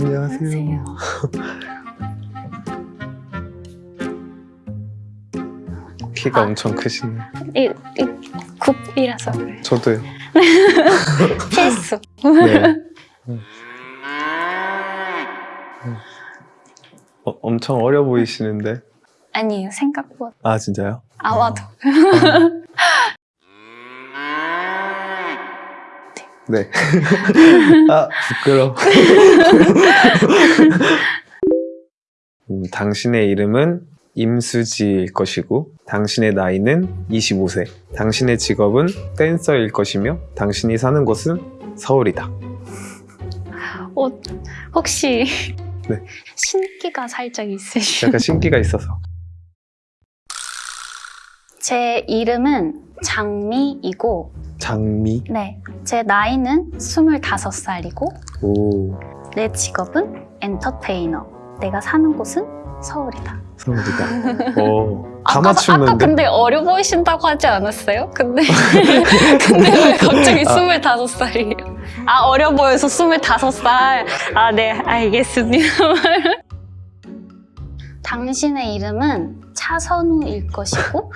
안녕하세요. 키가 엄청 크시네. 이, 이 굽이라서 그래. 저도요. 필수. 네. 음. 어, 엄청 어려 보이시는데. 아니에요, 생각보다. 아 진짜요? 아마도. 네. 아 부끄러. 음, 당신의 이름은 임수지일 것이고 당신의 나이는 25세. 당신의 직업은 댄서일 것이며 당신이 사는 곳은 서울이다. 어, 혹시 네. 신기가 살짝 있으시죠? 약간 신기가 있어서. 제 이름은 장미이고 장미. 네, 제 나이는 25살이고 오 내 직업은 엔터테이너. 내가 사는 곳은 서울이다. 서울이다. 오. 다 아까, 아까 맞추는데. 근데 어려 보이신다고 하지 않았어요? 근데 근데 왜 갑자기 아. 25살이에요? 아 어려 보여서 25살. 아 네 알겠습니다. 당신의 이름은 차선우일 것이고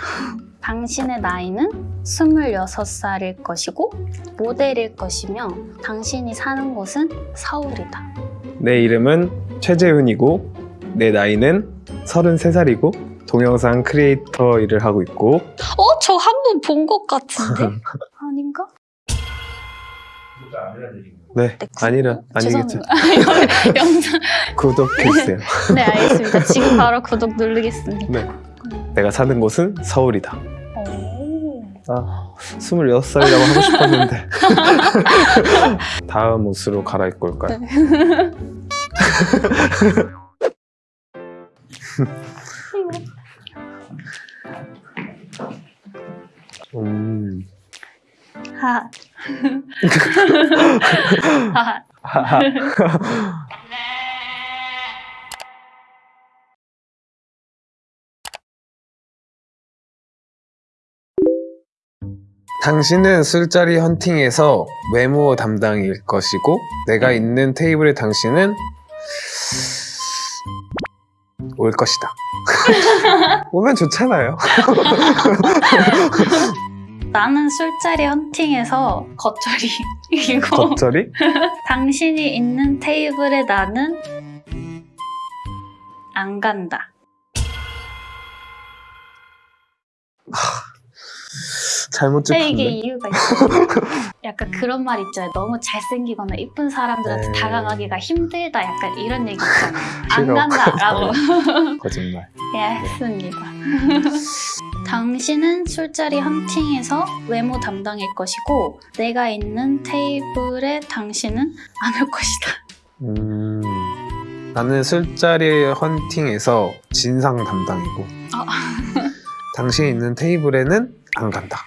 당신의 나이는 26살일 것이고 모델일 것이며 당신이 사는 곳은 서울이다. 내 이름은 최재훈이고 내 나이는 33살이고 동영상 크리에이터 일을 하고 있고 어? 저 한 번 본 것 같은데? 아닌가? 네 네, 아니라 아니겠죠 죄송합니다. 영상 구독해주세요 네 알겠습니다. 지금 바로 구독 누르겠습니다. 네 내가 사는 곳은 서울이다 오. 아 26살이라고 하고 싶었는데 다음 옷으로 갈아입고 올까요? 음. 하. 하. 당신은 술자리 헌팅에서 외모 담당일 것이고 내가 있는 테이블에 당신은 올 것이다. 오면 좋잖아요. 나는 술자리 헌팅에서 겉절이 이고 겉절이? 당신이 있는 테이블에 나는 안 간다. 잘못 근데 이게. 이유가 있어. 약간 그런 말 있잖아요. 너무 잘생기거나 이쁜 사람들한테 네. 다가가기가 힘들다. 약간 이런 얘기 있잖아요. 안 싫어. 간다 라고 거짓말. 예, 했습니다. 당신은 술자리 헌팅에서 외모 담당일 것이고 내가 있는 테이블에 당신은 안 올 것이다. 음, 나는 술자리 헌팅에서 진상 담당이고 어. 당신이 있는 테이블에는 안 간다.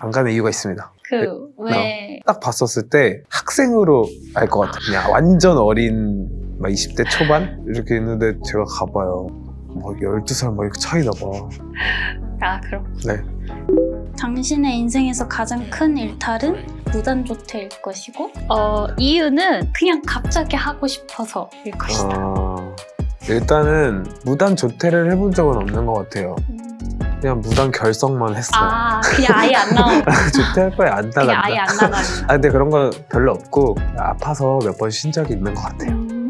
안 가는 이유가 있습니다. 그 왜 딱 봤었을 때 학생으로 알 것 같아. 그냥 완전 어린 막 20대 초반 이렇게 있는데 제가 가봐요. 막 12살 막 이렇게 차이나 봐. 아, 그럼. 네. 당신의 인생에서 가장 큰 일탈은 무단조퇴일 것이고 어, 이유는 그냥 갑자기 하고 싶어서일 것이다. 아, 일단은 무단 조퇴를 해본 적은 없는 것 같아요. 음. 그냥 무단 결석만 했어요. 아, 그냥 아예 안 나오고 조퇴할 바에 안 그냥 나간다. 아예 안 나가는 아 근데 그런 거 별로 없고 아파서 몇 번 쉰 적이 있는 것 같아요. 음.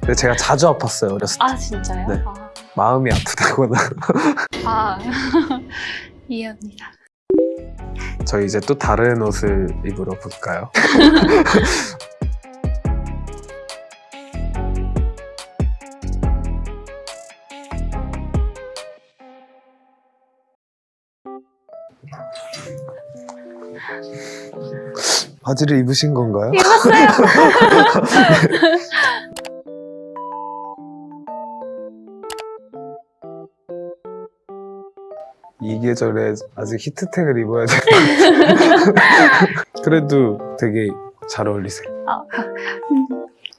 근데 제가 자주 아팠어요 어렸을 때. 아, 진짜요? 네. 아, 마음이 아프다거나. 아. 이해합니다. 저희 이제 또 다른 옷을 입으러 볼까요? 바지를 입으신 건가요? 입었어요. 이 계절에 아직 히트텍을 입어야 돼. 그래도 되게 잘 어울리세요. 아,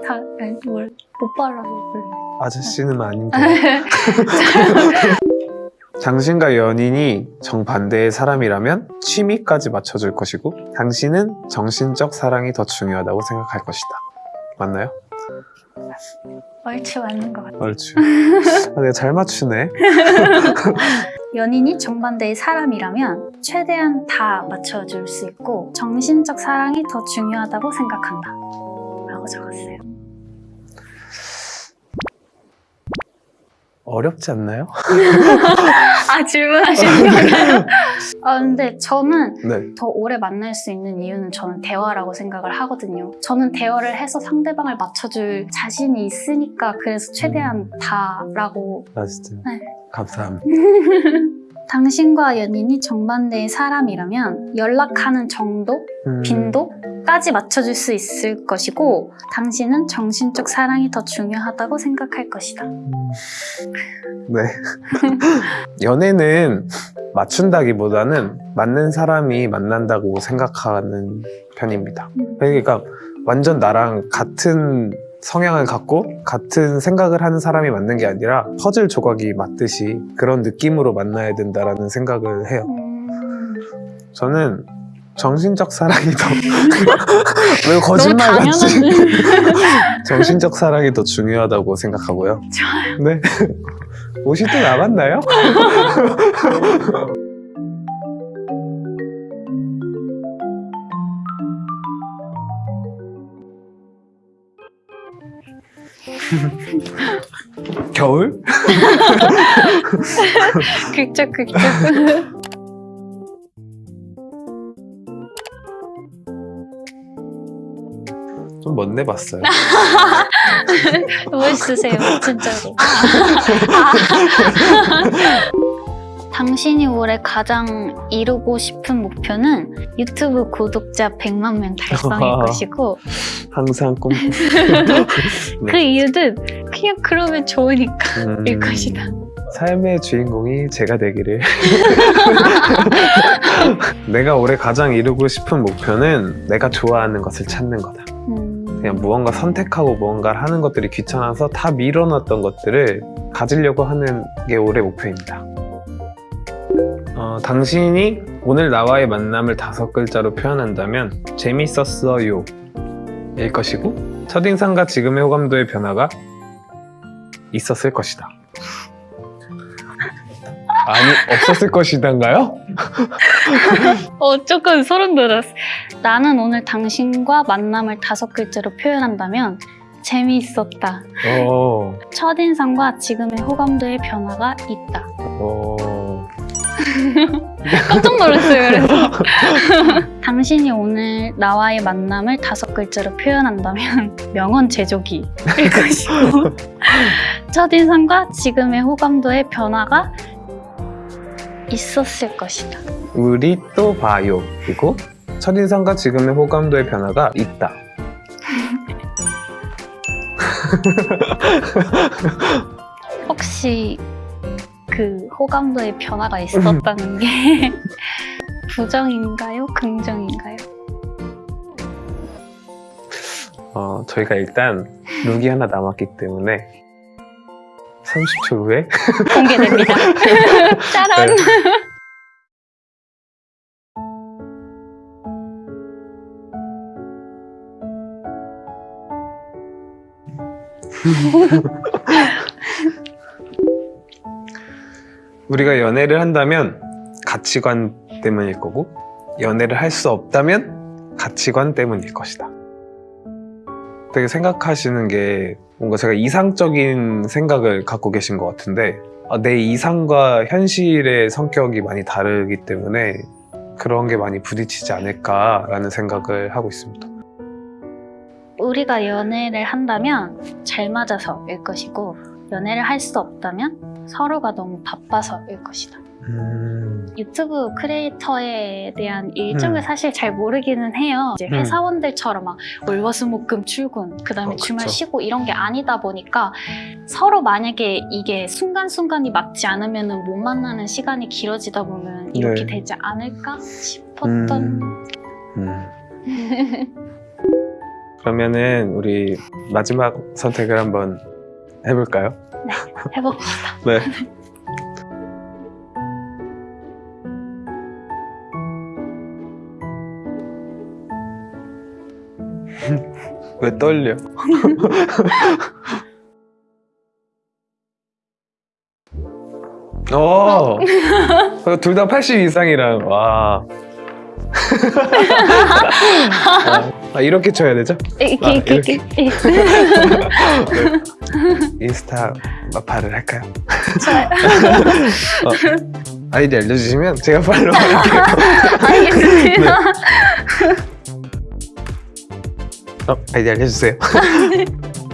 다, 아니, 뭘, 못 발라서 그래. 아저씨는 아닌데. 당신과 연인이 정반대의 사람이라면 취미까지 맞춰줄 것이고 당신은 정신적 사랑이 더 중요하다고 생각할 것이다. 맞나요? 얼추 맞는 것 같아요. 얼추. 아, 내가 잘 맞추네. 연인이 정반대의 사람이라면 최대한 다 맞춰줄 수 있고 정신적 사랑이 더 중요하다고 생각한다. 라고 적었어요. 어렵지 않나요? 아, 질문하시는 거예요? 아, 근데 저는 네. 더 오래 만날 수 있는 이유는 저는 대화라고 생각을 하거든요. 저는 대화를 해서 상대방을 맞춰줄 자신이 있으니까 그래서 최대한 다라고 아 진짜. 네. 감사합니다. 당신과 연인이 정반대의 사람이라면 연락하는 정도, 음, 빈도 까지 맞춰줄 수 있을 것이고 당신은 정신적 사랑이 더 중요하다고 생각할 것이다. 음, 네. 연애는 맞춘다기보다는 맞는 사람이 만난다고 생각하는 편입니다. 음. 그러니까 완전 나랑 같은 성향을 갖고 같은 생각을 하는 사람이 맞는 게 아니라 퍼즐 조각이 맞듯이 그런 느낌으로 만나야 된다라는 생각을 해요. 음, 저는 정신적 사랑이 더 왜 거짓말 같지? 정신적 사랑이 더 중요하다고 생각하고요. 좋아요. 네. 옷이 또 남았나요? 겨울? 극적 극적. 좀 멋내 봤어요. 멋있으세요, 진짜로. 당신이 올해 가장 이루고 싶은 목표는 유튜브 구독자 100만 명 달성일 것이고 항상 꿈. 그 이유는 그냥 그러면 좋으니까 음, 일 것이다. 삶의 주인공이 제가 되기를. 내가 올해 가장 이루고 싶은 목표는 내가 좋아하는 것을 찾는 거다. 음, 그냥 무언가 선택하고 무언가를 하는 것들이 귀찮아서 다 밀어놨던 것들을 가지려고 하는 게 올해 목표입니다. 어, 당신이 오늘 나와의 만남을 다섯 글자로 표현한다면 재밌었어요 일 것이고 첫인상과 지금의 호감도의 변화가 있었을 것이다. 아니 없었을 것이단가요? 어, 조금 소름 돋았어. 나는 오늘 당신과 만남을 다섯 글자로 표현한다면 재미있었다. 어, 첫인상과 지금의 호감도의 변화가 있다. 어, 깜짝 놀랐어요, 그래서. 당신이 오늘 나와의 만남을 다섯 글자로 표현한다면 명언 제조기일 것이고 첫인상과 지금의 호감도의 변화가 있었을 것이다. 우리 또 봐요. 그리고 첫인상과 지금의 호감도의 변화가 있다. 혹시 그 호감도의 변화가 있었다는 게 부정인가요? 긍정인가요? 어, 저희가 일단 룩이 하나 남았기 때문에 30초 후에 공개됩니다. 짜란! 네. 우리가 연애를 한다면 가치관 때문일 거고 연애를 할 수 없다면 가치관 때문일 것이다. 되게 생각하시는 게 뭔가 제가 이상적인 생각을 갖고 계신 것 같은데 아, 내 이상과 현실의 성격이 많이 다르기 때문에 그런 게 많이 부딪히지 않을까라는 생각을 하고 있습니다. 우리가 연애를 한다면 잘 맞아서일 것이고 연애를 할 수 없다면 서로가 너무 바빠서일 것이다. 음, 유튜브 크리에이터에 대한 일정을 음. 사실 잘 모르기는 해요. 이제 음. 회사원들처럼 막 월화수목금 출근, 그 다음에 어, 주말. 쉬고 이런 게 아니다 보니까 서로 만약에 이게 순간순간이 맞지 않으면 못 만나는 시간이 길어지다 보면 이렇게 네. 되지 않을까 싶었던 음, 음. 그러면은 우리 마지막 선택을 한번 해볼까요? 해봅시다. 네. 왜 떨려? 어, 둘 다 80 이상이랑 와. 아, 이렇게 쳐야 되죠? 이렇게 아, 이렇게. 인스타 마파를 할까요? 어, 아이디 알려주시면 제가 팔로우 할게요. 알겠습니다. 어, 아이디 알려주세요.